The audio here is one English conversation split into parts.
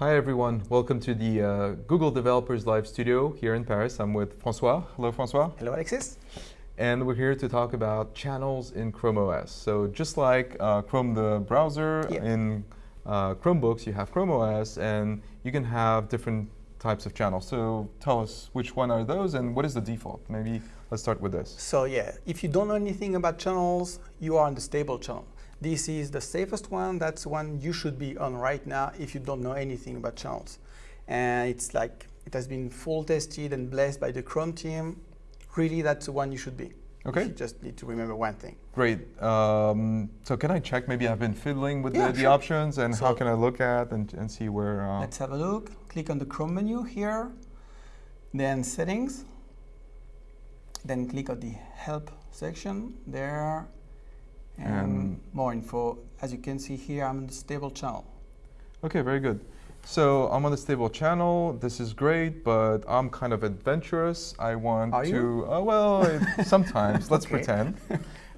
Hi everyone, welcome to the uh, Google Developers Live Studio here in Paris. I'm with Francois. Hello Francois. Hello Alexis. And we're here to talk about channels in Chrome OS. So just like uh, Chrome the browser, yeah. in uh, Chromebooks you have Chrome OS and you can have different types of channels. So tell us which one are those and what is the default? Maybe let's start with this. So yeah, if you don't know anything about channels, you are on the stable channel. This is the safest one. That's one you should be on right now if you don't know anything about channels. And it's like, it has been full tested and blessed by the Chrome team. Really, that's the one you should be. Okay. You just need to remember one thing. Great. Um, so can I check? Maybe I've been fiddling with yeah, the, the sure. options and so how can I look at and, and see where... Uh, let's have a look. Click on the Chrome menu here. Then settings. Then click on the help section there and, and, more info. As you can see here, I'm in the stable channel. Okay, very good. So I'm on the stable channel. This is great, but I'm kind of adventurous. I want Are to, you? Uh, well, it, sometimes, let's pretend.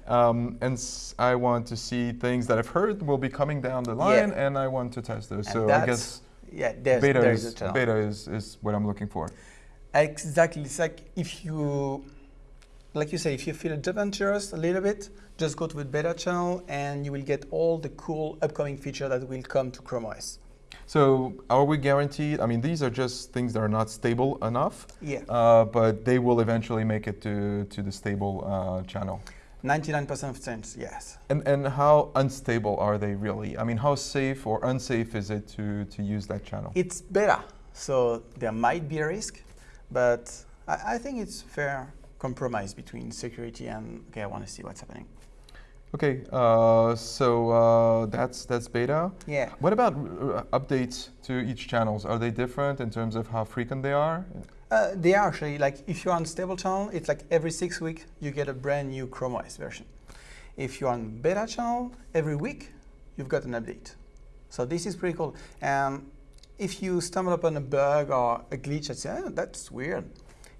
Um, and I want to see things that I've heard will be coming down the line, yeah. and I want to test those. And so I guess yeah, there's, beta, there's is, beta is, is what I'm looking for. Exactly. It's like if you, like you say, if you feel adventurous a little bit, just go to the beta channel and you will get all the cool upcoming features that will come to Chrome OS. So are we guaranteed? I mean, these are just things that are not stable enough. Yeah. Uh, but they will eventually make it to, to the stable uh, channel. 99% of chance, yes. And, and how unstable are they really? I mean, how safe or unsafe is it to, to use that channel? It's beta, so there might be a risk, but I, I think it's fair compromise between security and, okay, I want to see what's happening. Okay, uh, so uh, that's that's beta. Yeah. What about updates to each channels? Are they different in terms of how frequent they are? Uh, they are actually like if you're on stable channel, it's like every six weeks you get a brand new Chrome OS version. If you're on beta channel, every week you've got an update. So this is pretty cool. And if you stumble upon a bug or a glitch and say, oh, that's weird,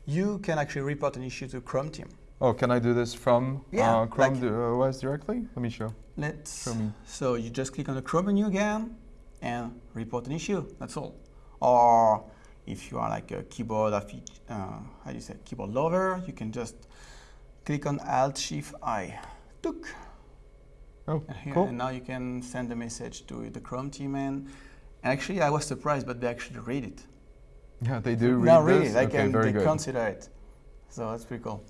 you can actually report an issue to Chrome team. Oh, can I do this from yeah, uh, Chrome like OS directly? Let me show. Let's. Show me. So you just click on the Chrome menu again and report an issue. That's all. Or if you are like a keyboard, uh, how do you say, keyboard lover, you can just click on Alt Shift I. Took. Oh, and here, cool. And now you can send a message to the Chrome team and actually I was surprised, but they actually read it. Yeah, they do read no, really, this? they, okay, can, they good. consider it. So that's pretty cool.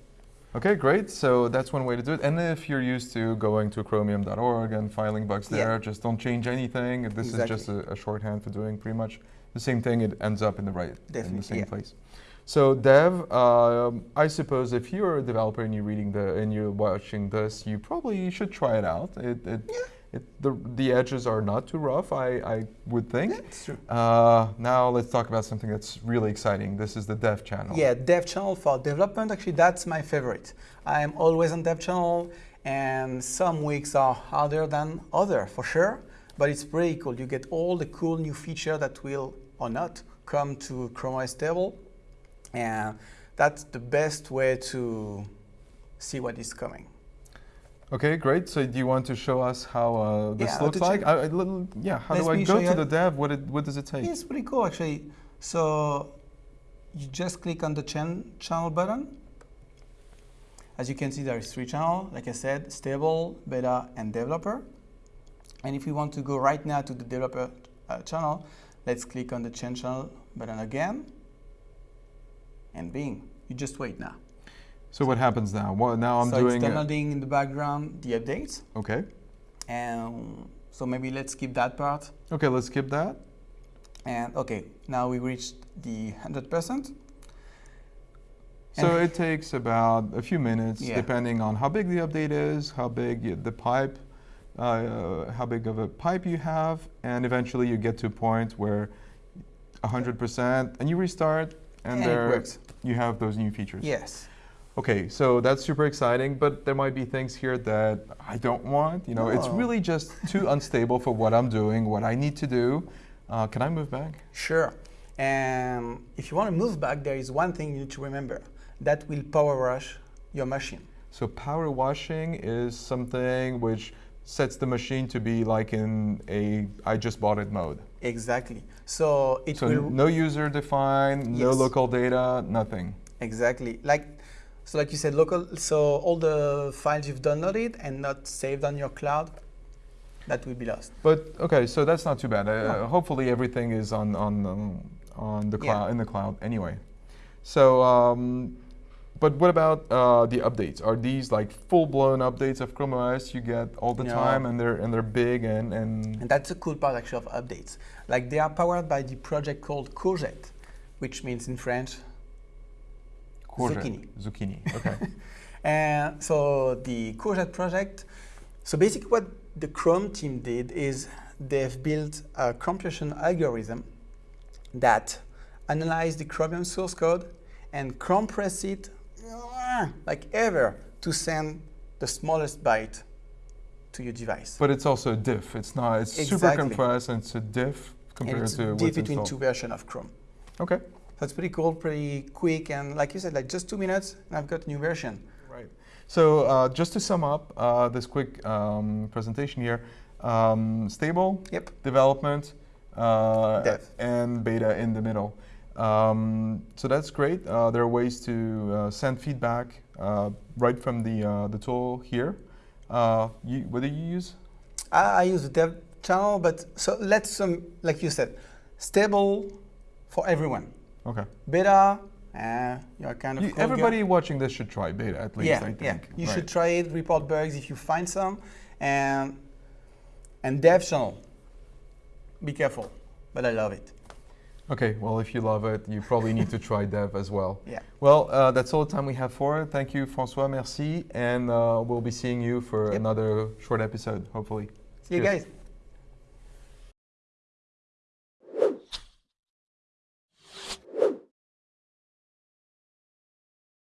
Okay, great. So that's one way to do it. And if you're used to going to chromium.org and filing bugs there, yeah. just don't change anything. This exactly. is just a, a, shorthand for doing pretty much the same thing. It ends up in the right, Definitely, in the same yeah. place. So dev, um, I suppose if you're a developer and you're reading the and you're watching this, you probably should try it out. It, it, yeah. It, the, the edges are not too rough, I, I would think. That's true. Uh, now let's talk about something that's really exciting. This is the dev channel. Yeah, dev channel for development, actually that's my favorite. I'm always on dev channel and some weeks are harder than other for sure, but it's pretty cool. You get all the cool new feature that will or not come to Chrome OS table and that's the best way to see what is coming. Okay, great. So do you want to show us how uh, this Yeah, looks like? I, I, yeah, how Let do I go to the dev? What, it, what does it take? It's pretty cool actually. So you just click on the chan channel button. As you can see, there is three channels. Like I said, stable, beta, and developer. And if we want to go right now to the developer uh, channel, let's click on the change channel button again. And bing, you just wait now. So what happens now? Well, now I'm so doing it's it. downloading in the background the updates. Okay. And so maybe let's skip that part. Okay, let's skip that. And okay, now we reached the 100%. So it takes about a few minutes, Yeah. depending on how big the update is, how big the pipe, uh, how big of a pipe you have, and eventually you get to a point where 100%, and you restart, and, And there you have those new features. Yes. Okay, so that's super exciting, but there might be things here that I don't want. You know, it's really just too unstable for what I'm doing, what I need to do. Uh, can I move back? Sure. And if you want to move back, there is one thing you need to remember. That will power wash your machine. So power washing is something which sets the machine to be like in a I just bought it mode. Exactly. So it So will no user defined, no local data, nothing. exactly like so like you said local. So all the files you've downloaded and not saved on your cloud, that will be lost. But okay, so that's not too bad. Uh, No. Hopefully everything is on on um, on the Yeah. cloud in the cloud anyway. So, um, but what about uh, the updates? Are these like full-blown updates of Chrome OS you get all the No. time, and they're and they're big and and And that's a cool part actually of updates. Like they are powered by the project called Courgette, which means in French. Courgette, Zucchini. Zucchini. Okay. And so the Courgette project, so basically what the Chrome team did is they've built a compression algorithm that analyzes the Chromium source code and compress it like ever to send the smallest byte to your device. but it's also a diff. It's not. It's super compressed, and it's a diff compared and it's to diff between installed. two versions of Chrome. Okay. That's pretty cool, pretty quick, and like you said, like just two minutes, and I've got a new version. Right. So uh, just to sum up uh, this quick um, presentation here, um, stable Yep. development uh, and beta in the middle. Um, so that's great. Uh, there are ways to uh, send feedback uh, right from the uh, the tool here. Uh, you, what do you use? I, I use the dev channel, but so let's um, like you said, stable for everyone. Okay. Beta, uh, you're kind of You- everybody watching this should try beta at least. yeah, I think. yeah. You Right. should try it. Report bugs if you find some, and and dev channel. Be careful, but I love it. Okay. Well, if you love it, you probably need to try dev as well. Yeah. Well, uh, that's all the time we have for it. Thank you, Francois. Merci. And uh, we'll be seeing you for Yep. another short episode, hopefully. See you guys.